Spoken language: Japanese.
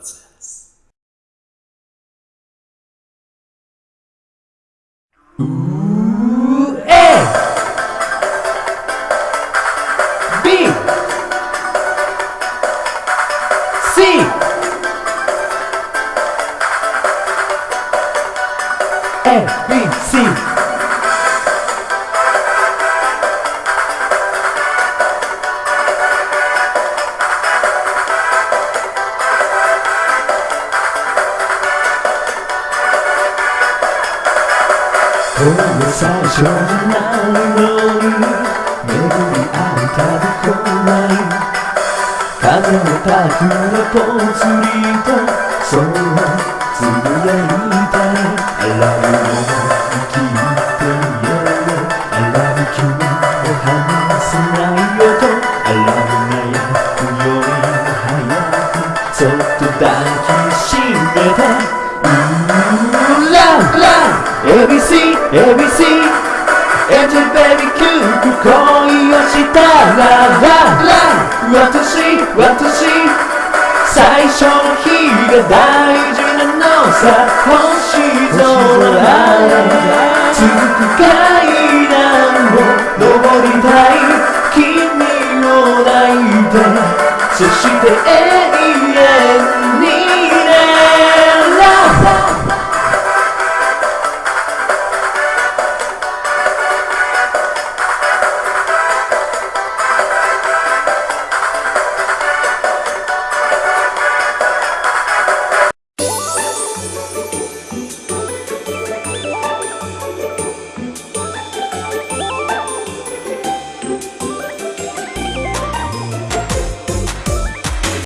presents. Ooh, A B. C. A B C ほんの最初じゃないのに巡り合い。たぶこない風のタフなぽつりとそうつぶやいたい I love you 生きてよ I love you を離さないよと I love you 悩むより早くそっと抱きしめて ABC, ABC Angel baby キューブ恋をしたらララ私、私最初の日が大事なのさ星空へ続く階段を登りたい君を抱いてそして